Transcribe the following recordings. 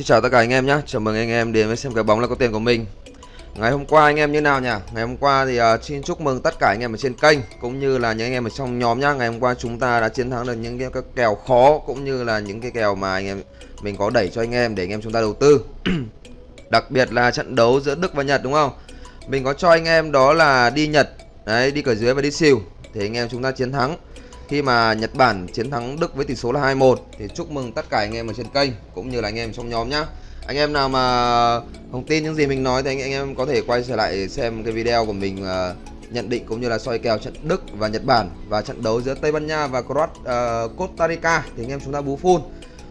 Xin chào tất cả anh em nhé, chào mừng anh em đến với xem cái bóng là có tiền của mình. Ngày hôm qua anh em như nào nhỉ? Ngày hôm qua thì uh, xin chúc mừng tất cả anh em ở trên kênh Cũng như là những anh em ở trong nhóm nhá. Ngày hôm qua chúng ta đã chiến thắng được những cái, cái kèo khó Cũng như là những cái kèo mà anh em mình có đẩy cho anh em để anh em chúng ta đầu tư. Đặc biệt là trận đấu giữa Đức và Nhật đúng không? Mình có cho anh em đó là đi Nhật Đấy, đi cờ dưới và đi xỉu Thì anh em chúng ta chiến thắng khi mà Nhật Bản chiến thắng Đức với tỷ số là 2-1 thì chúc mừng tất cả anh em ở trên kênh cũng như là anh em trong nhóm nhá. Anh em nào mà không tin những gì mình nói thì anh, anh em có thể quay trở lại xem cái video của mình uh, nhận định cũng như là soi kèo trận Đức và Nhật Bản và trận đấu giữa Tây Ban Nha và Croat, uh, Costa Rica thì anh em chúng ta bú full. Uh,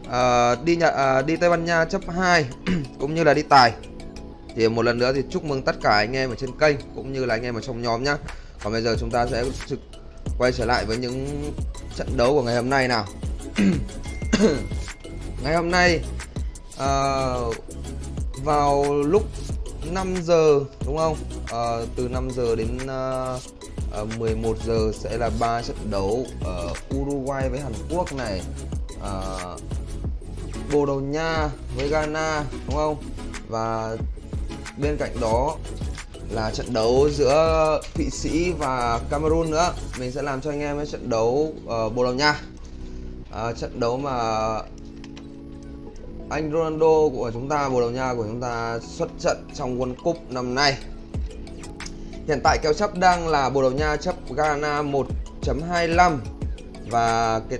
ờ, đi Nhật uh, đi Tây Ban Nha chấp 2 cũng như là đi tài. Thì một lần nữa thì chúc mừng tất cả anh em ở trên kênh cũng như là anh em ở trong nhóm nhá. Còn bây giờ chúng ta sẽ trực quay trở lại với những trận đấu của ngày hôm nay nào. Ngày hôm nay uh, vào lúc 5 giờ đúng không? Uh, từ 5 giờ đến uh, uh, 11 giờ sẽ là ba trận đấu ở Uruguay với Hàn Quốc này. Uh, Bồ Đào Nha với Ghana đúng không? Và bên cạnh đó là trận đấu giữa Thụy Sĩ và Cameroon nữa. Mình sẽ làm cho anh em cái trận đấu uh, Bồ Đào Nha. Uh, trận đấu mà anh Ronaldo của chúng ta Bồ Đào Nha của chúng ta xuất trận trong World Cup năm nay. Hiện tại kèo chấp đang là Bồ Đào Nha chấp Ghana 1.25 và cái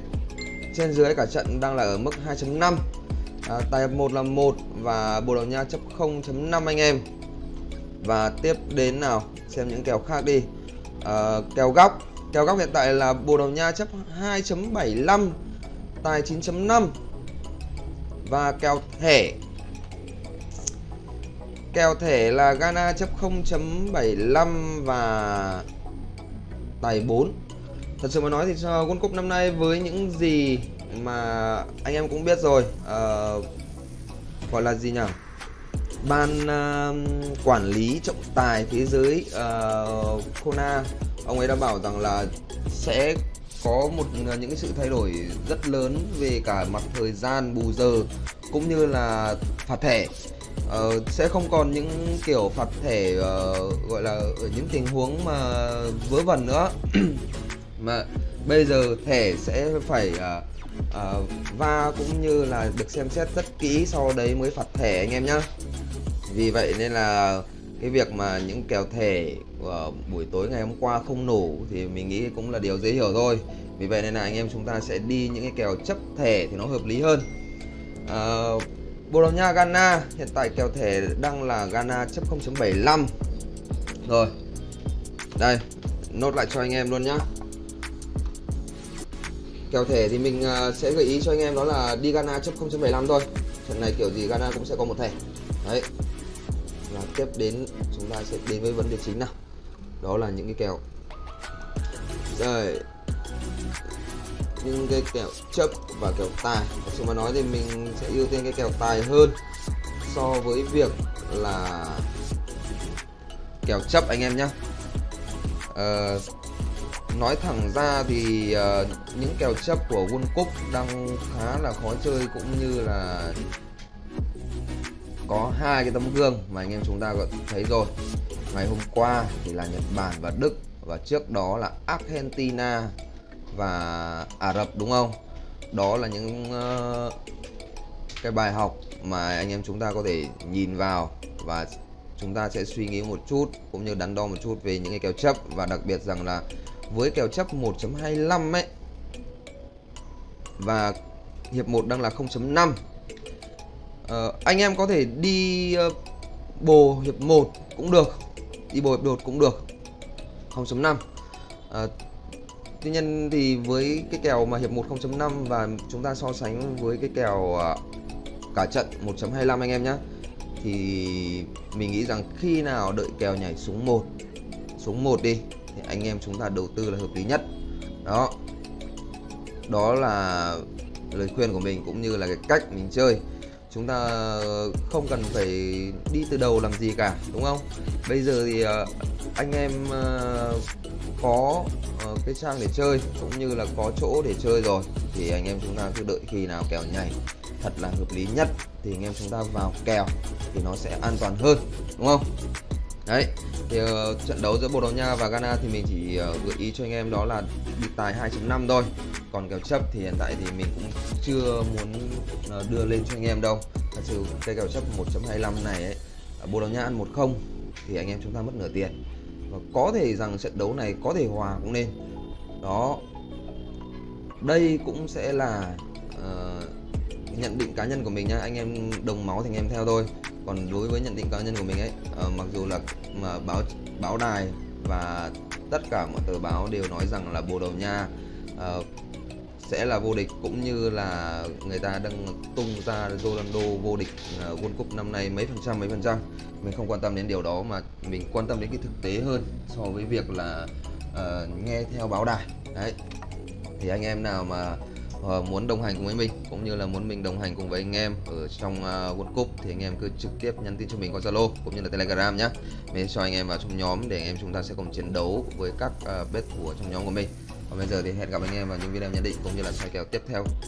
trên dưới cả trận đang là ở mức 2.5 à, ờ, tài 1 là 1 và Bồ Đào Nha chấp 0.5 anh em và tiếp đến nào xem những kèo khác đi. À, kèo góc. Kèo góc hiện tại là Bồ Đào Nha chấp 2.75 tài 9.5 và kèo thẻ. Kèo thẻ là Ghana chấp 0.75 và tài 4 thật sự mà nói thì cho World Cup năm nay với những gì mà anh em cũng biết rồi uh, gọi là gì nhỉ? Ban uh, quản lý trọng tài thế giới uh, Kona. Ông ấy đã bảo rằng là sẽ có một uh, những sự thay đổi rất lớn về cả mặt thời gian bù giờ cũng như là phạt thẻ. Uh, sẽ không còn những kiểu phạt thẻ uh, gọi là ở những tình huống mà vớ vẩn nữa. Mà bây giờ thẻ sẽ phải uh, uh, va cũng như là được xem xét rất kỹ sau đấy mới phạt thẻ anh em nhá vì vậy nên là cái việc mà những kèo thẻ của buổi tối ngày hôm qua không nổ thì mình nghĩ cũng là điều dễ hiểu thôi. Vì vậy nên là anh em chúng ta sẽ đi những cái kèo chấp thẻ thì nó hợp lý hơn. À, Bồ Đào Nha Ghana. Hiện tại kèo thẻ đang là Ghana chấp 0.75 rồi. Đây nốt lại cho anh em luôn nhá. Kèo thẻ thì mình à, sẽ gợi ý cho anh em đó là đi Ghana chấp 0.75 thôi. Trận này kiểu gì Ghana cũng sẽ có một thẻ. Đấy và tiếp đến chúng ta sẽ đến với vấn đề chính nào? Đó là những cái kèo đây. Những cái kèo chấp và kèo tài. Thật sự mà nói thì mình sẽ ưu tiên cái kèo tài hơn so với việc là kèo chấp anh em nhé uh, ờ, nói thẳng ra thì uh, những kèo chấp của World Cup đang khá là khó chơi cũng như là có hai cái tấm gương mà anh em chúng ta có thấy rồi. Ngày hôm qua thì là Nhật Bản và Đức và trước đó là Argentina và Ả Rập đúng không? Đó là những uh, cái bài học mà anh em chúng ta có thể nhìn vào và chúng ta sẽ suy nghĩ một chút cũng như đắn đo một chút về những cái kèo chấp. Và đặc biệt rằng là với kèo chấp 1.25 ấy và hiệp 1 đang là 0.5 uh, anh em có thể đi uh, bồ hiệp 1 cũng được đi bồ hiệp đột cũng được. 0.5 uh, ờ, tuy nhiên thì với cái kèo mà hiệp 1 0.5 và chúng ta so sánh với cái kèo uh, cả trận 1.25 anh em nhé thì mình nghĩ rằng khi nào đợi kèo nhảy xuống 1 xuống 1 đi thì anh em chúng ta đầu tư là hợp lý nhất. Đó. Đó là lời khuyên của mình cũng như là cái cách mình chơi chúng ta không cần phải đi từ đầu làm gì cả đúng không? Bây giờ thì ờ, anh em ờ, có ờ, cái trang để chơi cũng như là có chỗ để chơi rồi thì anh em chúng ta cứ đợi khi nào kèo nhảy thật là hợp lý nhất thì anh em chúng ta vào kèo thì nó sẽ an toàn hơn đúng không? Đấy thì uh, trận đấu giữa Bồ Đào Nha và Ghana thì mình chỉ uh, gợi ý cho anh em đó là bị tài 2.5 thôi còn kèo chấp thì hiện tại thì mình cũng chưa muốn ờ, đưa lên cho anh em đâu. Thật sự cây kèo chấp 1.25 này ấy Bồ Đào Nha ăn 1-0 thì anh em chúng ta mất nửa tiền. Và có thể rằng trận đấu này có thể hòa cũng nên đó. Đây cũng sẽ là uh, nhận định cá nhân của mình nhá. Anh em đồng máu thì anh em theo thôi. Còn đối với nhận định cá nhân của mình ấy uh, mặc dù là mà báo báo đài và tất cả mọi tờ báo đều nói rằng là Bồ Đào Nha uh, sẽ là vô địch cũng như là người ta đang tung ra Ronaldo vô địch à, World Cup năm nay mấy phần trăm mấy phần trăm. Mình không quan tâm đến điều đó mà mình quan tâm đến cái thực tế hơn so với việc là uh, nghe theo báo đài. Đấy. Thì anh em nào mà uh, muốn đồng hành cùng với mình cũng như là muốn mình đồng hành cùng với anh em ở trong uh, World Cup thì anh em cứ trực tiếp nhắn tin cho mình qua Zalo cũng như là Telegram nhé mình cho anh em vào trong nhóm để anh em chúng ta sẽ cùng chiến đấu với các uh, bet thủ trong nhóm của mình còn bây giờ thì hẹn gặp anh em vào những video nhận định cũng như là soi kèo tiếp theo.